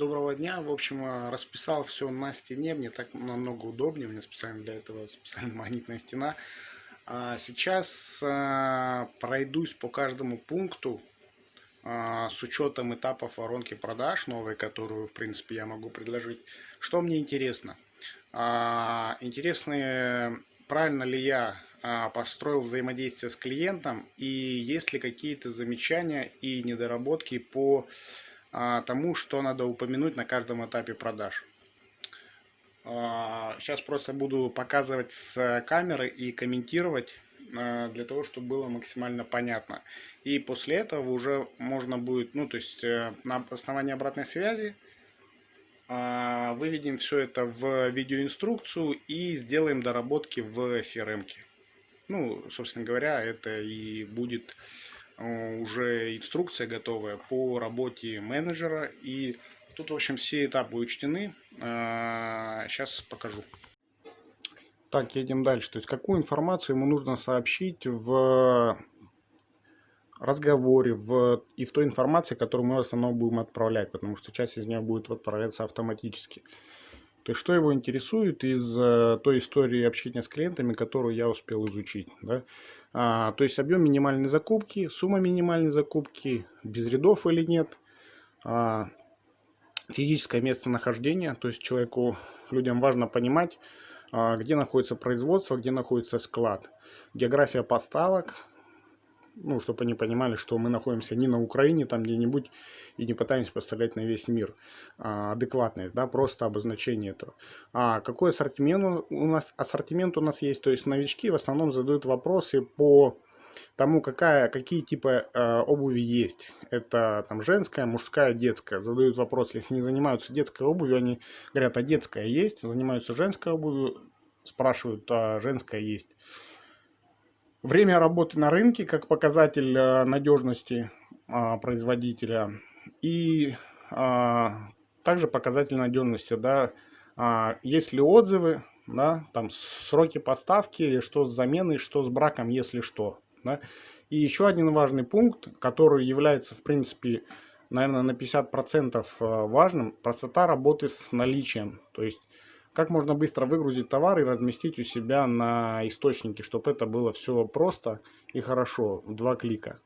Доброго дня. В общем, э, расписал все на стене. Мне так намного удобнее. У меня специально для этого специально магнитная стена. А сейчас э, пройдусь по каждому пункту с учетом этапов воронки продаж новой, которую, в принципе, я могу предложить. Что мне интересно? А, интересно, правильно ли я построил взаимодействие с клиентом и есть ли какие-то замечания и недоработки по а, тому, что надо упомянуть на каждом этапе продаж. Сейчас а, просто буду показывать с камеры и комментировать а, для того, чтобы было максимально понятно. И после этого уже можно будет, ну то есть э, на основании обратной связи выведем все это в видеоинструкцию и сделаем доработки в CRM. -ке. Ну, собственно говоря, это и будет уже инструкция готовая по работе менеджера. И тут, в общем, все этапы учтены. Сейчас э, покажу. Так, едем дальше. То есть, какую информацию ему нужно сообщить в разговоре в, и в той информации, которую мы в основном будем отправлять, потому что часть из нее будет отправляться автоматически. То есть, что его интересует из э, той истории общения с клиентами, которую я успел изучить. Да? А, то есть, объем минимальной закупки, сумма минимальной закупки, без рядов или нет, а, физическое местонахождение, то есть, человеку, людям важно понимать, а, где находится производство, где находится склад, география поставок, ну, чтобы они понимали, что мы находимся не на Украине, там где-нибудь, и не пытаемся поставлять на весь мир а, адекватность, да, просто обозначение этого. А какой ассортимент у нас, ассортимент у нас есть, то есть новички в основном задают вопросы по тому, какая, какие типы э, обуви есть. Это там женская, мужская, детская. Задают вопрос, если не занимаются детской обувью, они говорят, а детская есть, занимаются женской обувью, спрашивают, а женская есть. Время работы на рынке как показатель э, надежности а, производителя и а, также показатель надежности, да, а, есть ли отзывы, да, там сроки поставки, что с заменой, что с браком, если что. Да. И еще один важный пункт, который является, в принципе, наверное, на 50% важным, простота работы с наличием. То есть как можно быстро выгрузить товар и разместить у себя на источнике, чтобы это было все просто и хорошо, в два клика.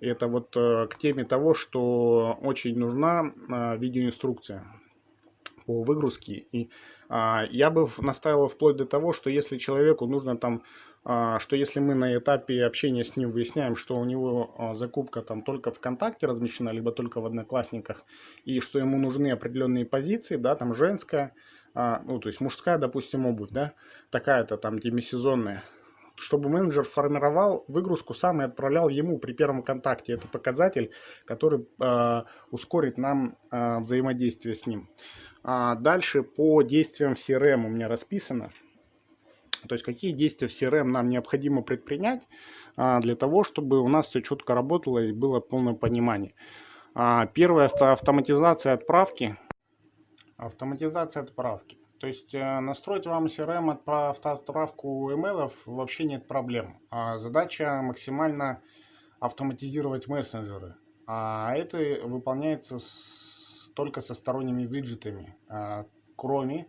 И это вот э, к теме того, что очень нужна э, видеоинструкция по выгрузке. И а, я бы настаивал вплоть до того, что если человеку нужно там, а, что если мы на этапе общения с ним выясняем, что у него а, закупка там только ВКонтакте размещена, либо только в Одноклассниках, и что ему нужны определенные позиции, да, там женская, а, ну, то есть мужская, допустим, обувь, да, такая-то там демисезонная, чтобы менеджер формировал выгрузку сам и отправлял ему при первом контакте. Это показатель, который э, ускорит нам э, взаимодействие с ним. А дальше по действиям CRM у меня расписано. То есть какие действия в CRM нам необходимо предпринять а, для того, чтобы у нас все четко работало и было полное понимание. А, первое – автоматизация отправки Автоматизация отправки. То есть э, настроить вам CRM отправку имейлов вообще нет проблем. А задача максимально автоматизировать мессенджеры. А это выполняется с, только со сторонними виджетами, а, кроме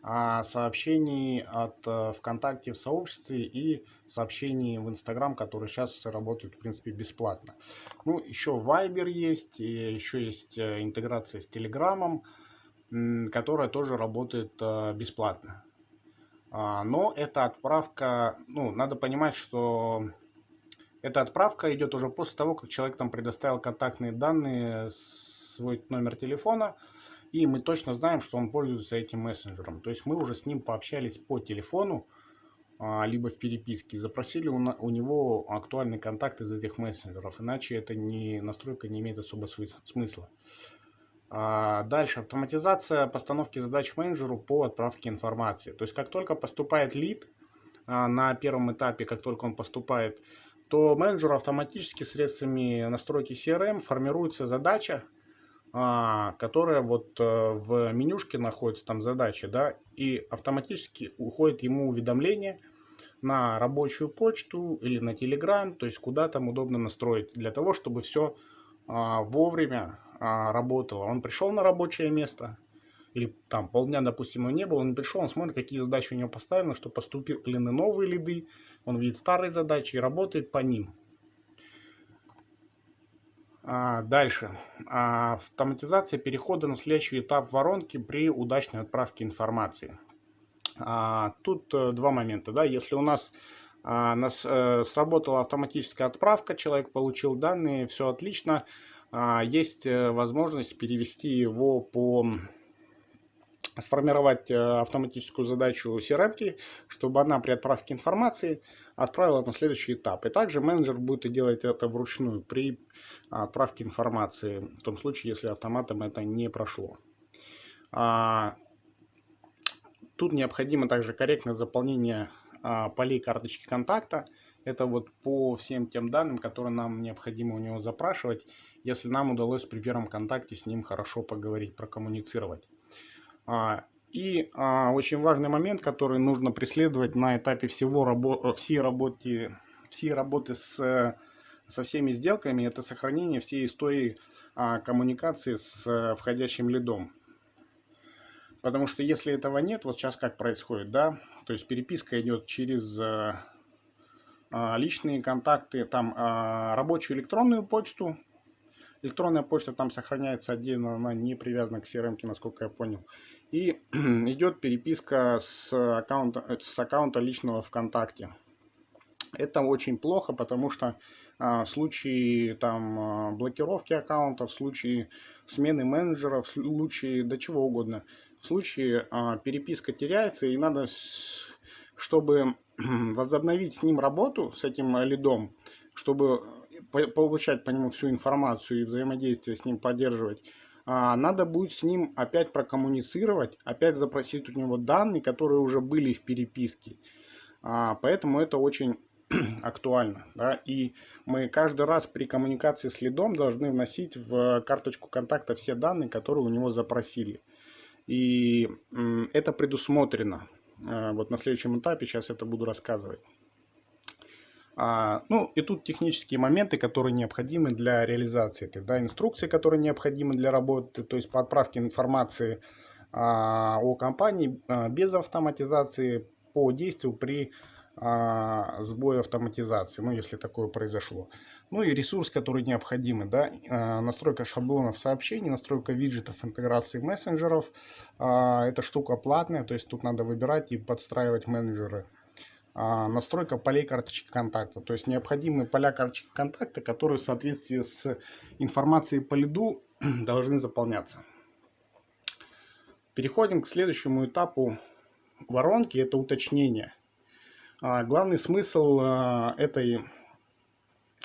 а, сообщений от а, ВКонтакте в сообществе и сообщений в Инстаграм, которые сейчас работают, в принципе, бесплатно. Ну, еще Viber есть, и еще есть э, интеграция с Телеграмом которая тоже работает э, бесплатно. А, но эта отправка, ну, надо понимать, что эта отправка идет уже после того, как человек там предоставил контактные данные, свой номер телефона, и мы точно знаем, что он пользуется этим мессенджером. То есть мы уже с ним пообщались по телефону, а, либо в переписке, запросили у него актуальный контакт из этих мессенджеров, иначе эта не, настройка не имеет особо смысла. А, дальше автоматизация постановки задач менеджеру по отправке информации. То есть как только поступает лид а, на первом этапе, как только он поступает, то менеджеру автоматически средствами настройки CRM формируется задача, а, которая вот э, в менюшке находится, там задача, да, и автоматически уходит ему уведомление на рабочую почту или на Telegram, то есть куда там удобно настроить, для того, чтобы все вовремя а, работало. Он пришел на рабочее место, или там полдня, допустим, его не было, он пришел, он смотрит, какие задачи у него поставлены, что поступили новые лиды, он видит старые задачи и работает по ним. А, дальше. А, автоматизация перехода на следующий этап воронки при удачной отправке информации. А, тут а, два момента. Да? Если у нас, а, нас а, сработала автоматическая отправка, человек получил данные, все отлично, есть э, возможность перевести его по сформировать э, автоматическую задачу CRM, чтобы она при отправке информации отправила на следующий этап. И также менеджер будет делать это вручную при отправке информации, в том случае, если автоматом это не прошло. А, тут необходимо также корректное заполнение а, полей карточки контакта. Это вот по всем тем данным, которые нам необходимо у него запрашивать, если нам удалось при первом контакте с ним хорошо поговорить, прокоммуницировать. А, и а, очень важный момент, который нужно преследовать на этапе всего рабо всей, работы, всей работы с, со всеми сделками, это сохранение всей истории коммуникации с входящим лидом. Потому что если этого нет, вот сейчас как происходит, да, то есть переписка идет через а, личные контакты, там а, рабочую электронную почту. Электронная почта там сохраняется отдельно, она не привязана к CRM, насколько я понял. И идет переписка с аккаунта, с аккаунта личного ВКонтакте. Это очень плохо, потому что а, в случае там, а, блокировки аккаунта, в случае смены менеджера, в случае до чего угодно, в случае а, переписка теряется и надо, чтобы возобновить с ним работу, с этим лидом, чтобы получать по нему всю информацию и взаимодействие с ним поддерживать, а, надо будет с ним опять прокоммуницировать, опять запросить у него данные, которые уже были в переписке. А, поэтому это очень актуально. Да? И мы каждый раз при коммуникации с лидом должны вносить в карточку контакта все данные, которые у него запросили. И это предусмотрено. Э, вот на следующем этапе сейчас это буду рассказывать. А, ну и тут технические моменты, которые необходимы для реализации этой, да, инструкции, которые необходимы для работы, то есть по отправке информации а, о компании а, без автоматизации по действию при а, сбое автоматизации, ну если такое произошло. Ну и ресурс, который необходимы, да, а, настройка шаблонов сообщений, настройка виджетов, интеграции мессенджеров. А, эта штука платная, то есть тут надо выбирать и подстраивать менеджеры. Настройка полей карточки контакта, то есть необходимые поля карточки контакта, которые в соответствии с информацией по лиду должны заполняться. Переходим к следующему этапу воронки, это уточнение. Главный смысл этой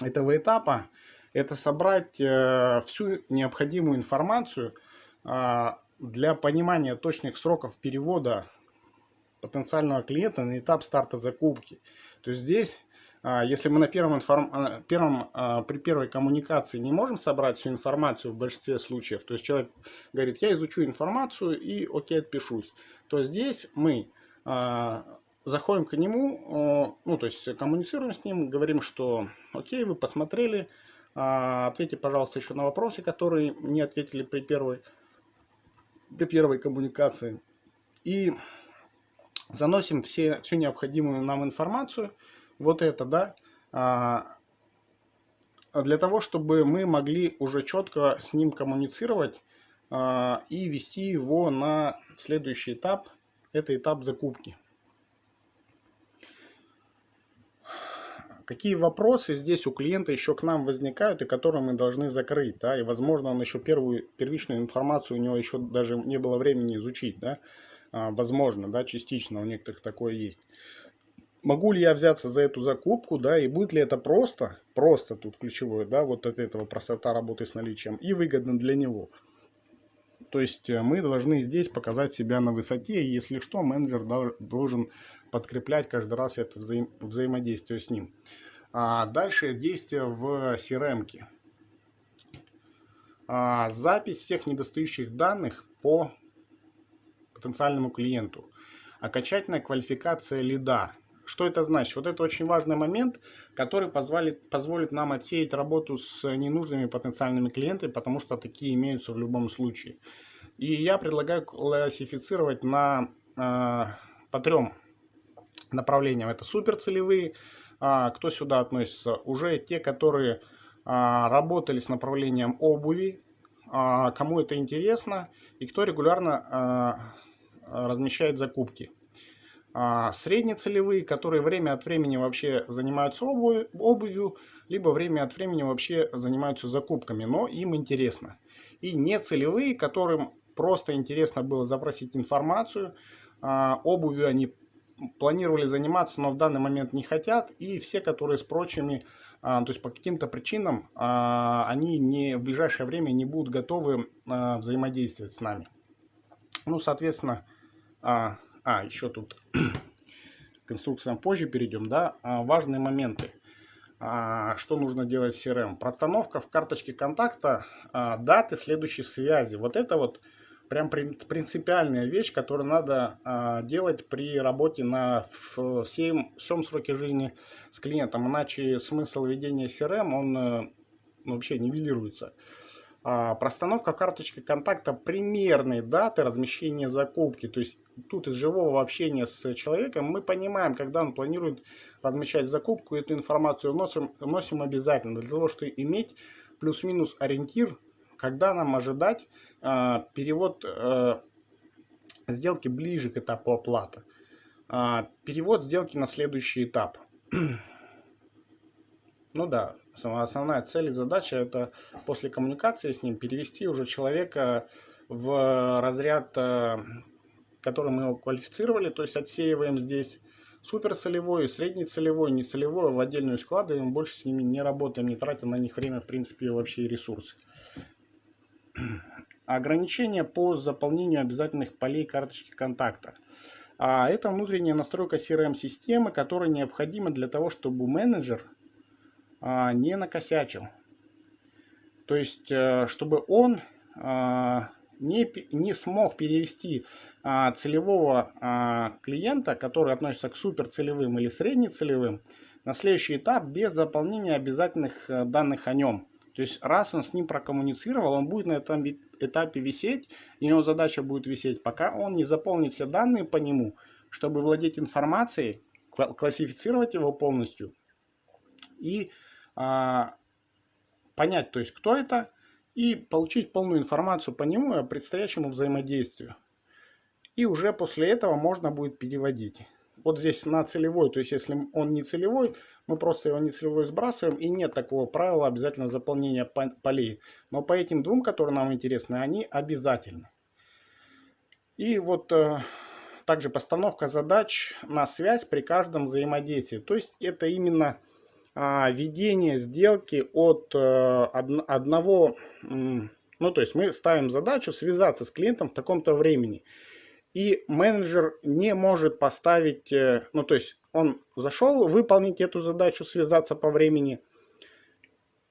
этого этапа это собрать э, всю необходимую информацию э, для понимания точных сроков перевода потенциального клиента на этап старта закупки. То есть здесь, э, если мы на первом, информ... первом при первой коммуникации не можем собрать всю информацию в большинстве случаев, то есть человек говорит, я изучу информацию и окей, отпишусь, то здесь мы заходим к нему, ну, то есть коммуницируем с ним, говорим, что окей, вы посмотрели, а, ответьте, пожалуйста, еще на вопросы, которые не ответили при первой, при первой коммуникации. И заносим все, всю необходимую нам информацию, вот это, да, а, для того, чтобы мы могли уже четко с ним коммуницировать а, и вести его на следующий этап, это этап закупки. Какие вопросы здесь у клиента еще к нам возникают и которые мы должны закрыть, да, и возможно он еще первую, первичную информацию у него еще даже не было времени изучить, да, а, возможно, да, частично у некоторых такое есть. Могу ли я взяться за эту закупку, да, и будет ли это просто, просто тут ключевое, да, вот от этого простота работы с наличием и выгодно для него. То есть э, мы должны здесь показать себя на высоте, и если что, менеджер должен подкреплять каждый раз это взаим взаимодействие с ним. А дальше действие в CRM. -ке. А, запись всех недостающих данных по потенциальному клиенту. Окончательная квалификация лида. Что это значит? Вот это очень важный момент, который позволит, позволит нам отсеять работу с ненужными потенциальными клиентами, потому что такие имеются в любом случае. И я предлагаю классифицировать на, э, по трем направлениям. Это суперцелевые, кто сюда относится, уже те, которые э, работали с направлением обуви, э, кому это интересно, и кто регулярно размещает закупки. А, среднецелевые, которые время от времени вообще занимаются обувью, либо время от времени вообще занимаются закупками, но им интересно. И нецелевые, которым просто интересно было запросить информацию, а, обувью они планировали заниматься, но в данный момент не хотят, и все, которые с прочими, а, то есть по каким-то причинам, они не, в ближайшее время не будут готовы взаимодействовать с нами. Ну, соответственно, а, еще тут к инструкциям позже перейдем, да, а, важные моменты. А, что нужно делать в CRM? Простановка в карточке контакта а, даты следующей связи. Вот это вот прям принципиальная вещь, которую надо а, делать при работе на всем, всем сроке жизни с клиентом. Иначе смысл ведения CRM, он э, вообще нивелируется. А, простановка карточки контакта примерной даты размещения закупки. То есть тут из живого общения с человеком мы понимаем, когда он планирует размещать закупку, эту информацию вносим, вносим обязательно, для того, чтобы иметь плюс-минус ориентир, когда нам ожидать э, перевод э, сделки ближе к этапу оплаты. Э, перевод сделки на следующий этап. ну да, основная цель и задача это после коммуникации с ним перевести уже человека в разряд, э, который мы его квалифицировали, то есть отсеиваем здесь суперцелевой, среднецелевой, нецелевой в отдельную складываем, больше с ними не работаем, не тратим на них время, в принципе, вообще и ресурсы. Ограничения по заполнению обязательных полей карточки контакта. А это внутренняя настройка CRM-системы, которая необходима для того, чтобы менеджер а, не накосячил. То есть, э, чтобы он а, не, не смог перевести а, целевого клиента, который относится к суперцелевым или среднецелевым, на следующий этап без заполнения обязательных э, данных о нем. То есть, раз он с ним прокоммуницировал, он будет на этом этапе висеть, и его задача будет висеть, пока он не заполнит все данные по нему, чтобы владеть информацией, классифицировать его полностью и а, понять, то есть кто это, и получить полную информацию по нему и о предстоящему взаимодействию. И уже после этого можно будет переводить. Вот здесь на целевой, то есть если он не целевой, мы просто его не целевой сбрасываем, и нет такого правила обязательно заполнения полей. Но по этим двум, которые нам интересны, они обязательны. И вот э, также постановка задач на связь при каждом взаимодействии. То есть это именно а, ведение сделки от э, одного, ну то есть мы ставим задачу связаться с клиентом в таком-то времени. И менеджер не может поставить, э, ну то есть он зашел выполнить эту задачу, связаться по времени,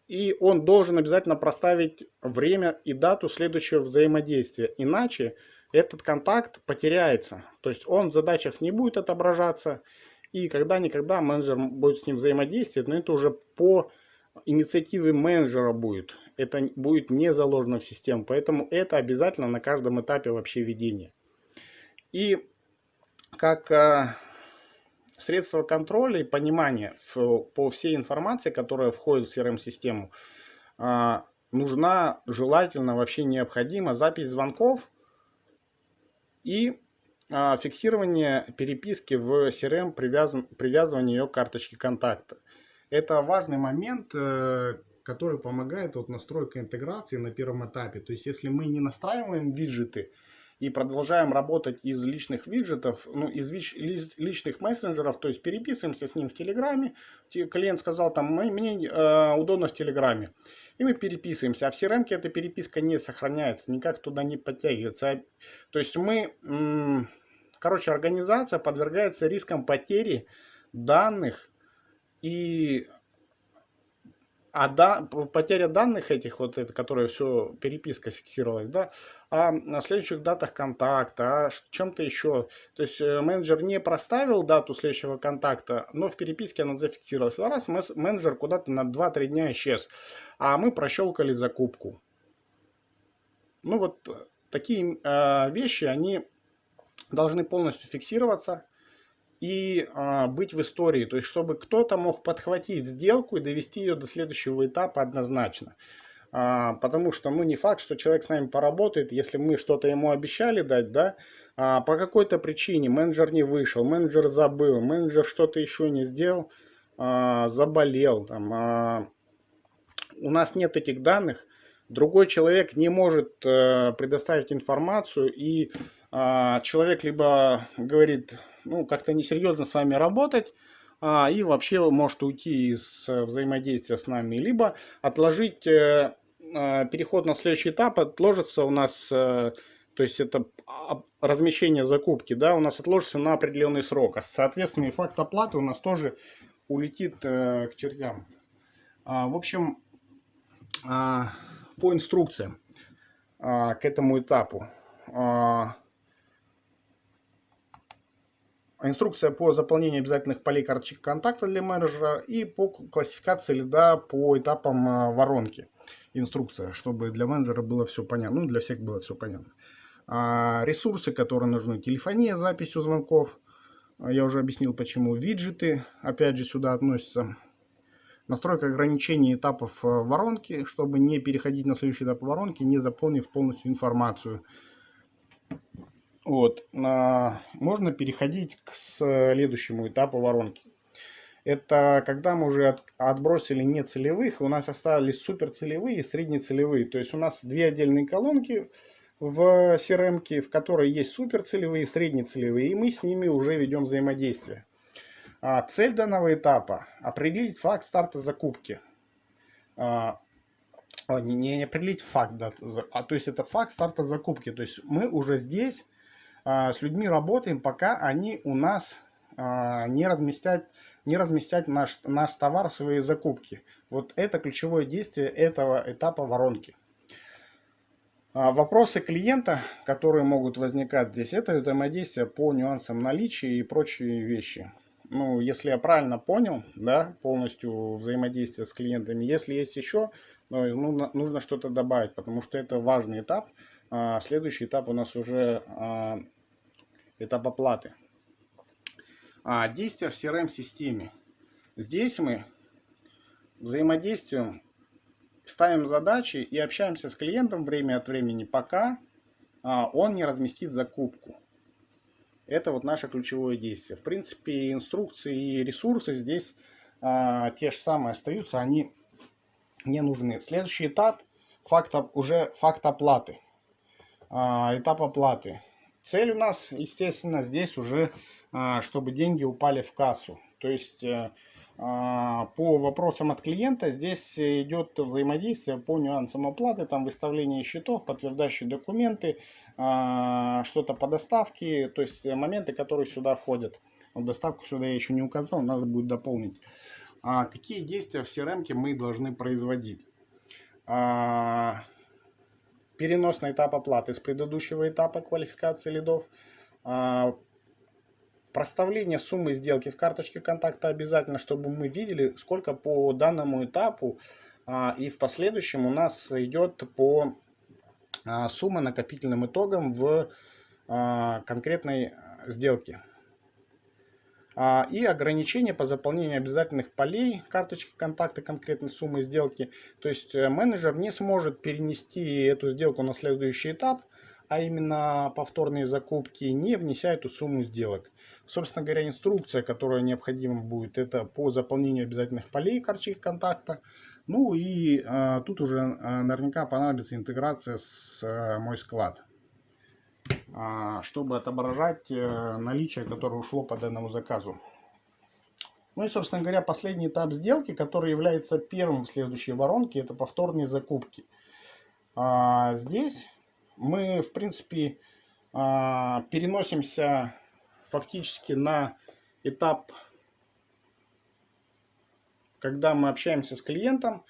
и он должен обязательно проставить время и дату следующего взаимодействия. Иначе этот контакт потеряется. То есть он в задачах не будет отображаться, и когда-никогда менеджер будет с ним взаимодействовать, но это уже по инициативе менеджера будет. Это будет не заложено в систему, поэтому это обязательно на каждом этапе вообще ведения. И как средство контроля и понимания по всей информации, которая входит в CRM-систему, э, нужна желательно, вообще необходима запись звонков и а, фиксирование переписки в CRM, привязан, привязывание ее к карточке контакта. Это важный момент, э, который помогает вот настройка интеграции на первом этапе. То есть, если мы не настраиваем виджеты и продолжаем работать из личных виджетов, ну, из личных мессенджеров, то есть переписываемся с ним в Телеграме, клиент сказал, там, мне э, удобно в Телеграме, и мы переписываемся, а в CRM эта переписка не сохраняется, никак туда не подтягивается. То есть мы Короче, организация подвергается рискам потери данных и а да, потеря данных этих, вот это, которые все, переписка фиксировалась, да, а на следующих датах контакта, а чем-то еще. То есть э, менеджер не проставил дату следующего контакта, но в переписке она зафиксировалась. Раз менеджер куда-то на 2-3 дня исчез, а мы прощелкали закупку. Ну вот э, такие э, вещи, они должны полностью фиксироваться и а, быть в истории. То есть, чтобы кто-то мог подхватить сделку и довести ее до следующего этапа однозначно. А, потому что, ну, не факт, что человек с нами поработает, если мы что-то ему обещали дать, да, а по какой-то причине менеджер не вышел, менеджер забыл, менеджер что-то еще не сделал, а, заболел, там, а, у нас нет этих данных, другой человек не может а, предоставить информацию, и а, человек либо говорит, ну, как-то несерьезно с вами работать, а, и вообще может уйти из э, взаимодействия с нами, либо отложить э, э, переход на следующий этап, отложится у нас, то есть это размещение закупки, да, у нас отложится на определенный срок, а соответственно и факт оплаты у нас тоже улетит к чертям. А, в общем, по инструкциям к этому этапу. Инструкция по заполнению обязательных полей карточек контакта для менеджера и по классификации лида по этапам а, воронки. Инструкция, чтобы для менеджера было все понятно, ну для всех было все понятно. А, ресурсы, которые нужны, телефония, записью звонков, а, я уже объяснил почему, виджеты, опять же сюда относятся. Настройка ограничений этапов воронки, чтобы не переходить на следующий этап воронки, не заполнив полностью информацию. Вот. Можно переходить к следующему этапу воронки. Это когда мы уже от, отбросили нецелевых, у нас остались суперцелевые и среднецелевые. То есть у нас две отдельные колонки в CRM, в которой есть суперцелевые и среднецелевые, и мы с ними уже ведем взаимодействие. А цель данного этапа – определить факт старта закупки. А, не, не определить факт, да, а то есть это факт старта закупки. То есть мы уже здесь а, с людьми работаем, пока они у нас а, не разместят, не разместят наш, наш товар свои закупки. Вот это ключевое действие этого этапа воронки. А, вопросы клиента, которые могут возникать здесь, это взаимодействие по нюансам наличия и прочие вещи. Ну, если я правильно понял, да, полностью взаимодействие с клиентами. Если есть еще, ну, нужно что-то добавить, потому что это важный этап. А, следующий этап у нас уже а, этап оплаты. А, действия в CRM-системе. Здесь мы взаимодействуем, ставим задачи и общаемся с клиентом время от времени, пока он не разместит закупку. Это вот наше ключевое действие. В принципе, инструкции и ресурсы здесь а, те же самые остаются, они не нужны. Следующий этап факт, уже факт оплаты. А, этап оплаты. Цель у нас, естественно, здесь уже, а, чтобы деньги упали в кассу. То есть э, а, по вопросам от клиента здесь идет взаимодействие по нюансам оплаты, там выставление счетов, подтверждающие документы, что-то по доставке, то есть моменты, которые сюда входят. Вот доставку сюда я еще не указал, надо будет дополнить. Какие действия в CRM мы должны производить? Перенос на этап оплаты с предыдущего этапа квалификации лидов, а, проставление суммы сделки в карточке контакта обязательно, чтобы мы видели, сколько по данному этапу а, и в последующем у нас идет по а, сумма накопительным итогам в конкретной сделке. А, и ограничения по заполнению обязательных полей карточки контакта конкретной суммы сделки. То есть э, менеджер не сможет перенести эту сделку на следующий этап, а именно повторные закупки, не внеся эту сумму сделок. Собственно говоря, инструкция, которая необходима будет, это по заполнению обязательных полей карточки контакта. Ну и а, тут уже а, наверняка понадобится интеграция с а, мой склад. А, чтобы отображать э, наличие, которое ушло по данному заказу. Ну и, собственно говоря, последний этап сделки, который является первым в следующей воронке, это повторные закупки. А здесь мы, в принципе, а, переносимся фактически на этап, когда мы общаемся с клиентом,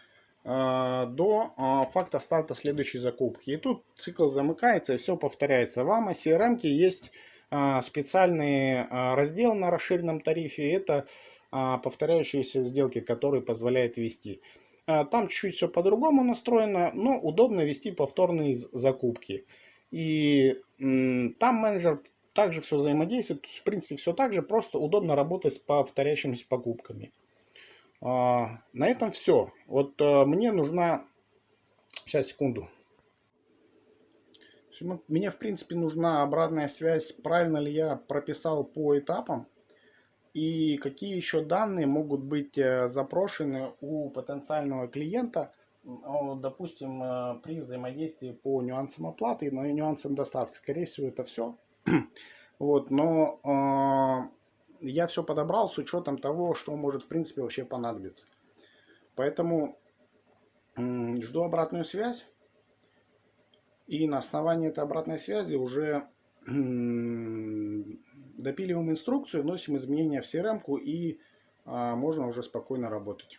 до а, факта старта следующей закупки. И тут цикл замыкается и все повторяется. В AMA CRM есть а, специальный раздел на расширенном тарифе. Это повторяющиеся сделки, которые позволяет вести. Там чуть-чуть все по-другому настроено, но удобно вести повторные закупки. И там менеджер также все взаимодействует. В принципе, все так же, просто удобно работать с повторяющимися покупками. А, на этом все. Вот а, мне нужна... Сейчас, секунду. Мне, в принципе, нужна обратная связь, правильно ли я прописал по этапам. И какие еще данные могут быть э, запрошены у потенциального клиента, допустим, э, при взаимодействии по нюансам оплаты и нюансам доставки. Скорее всего, это все. Вот, но я все подобрал с учетом того, что может в принципе вообще понадобиться. Поэтому жду обратную связь. И на основании этой обратной связи уже допиливаем инструкцию, вносим изменения в CRM и а, можно уже спокойно работать.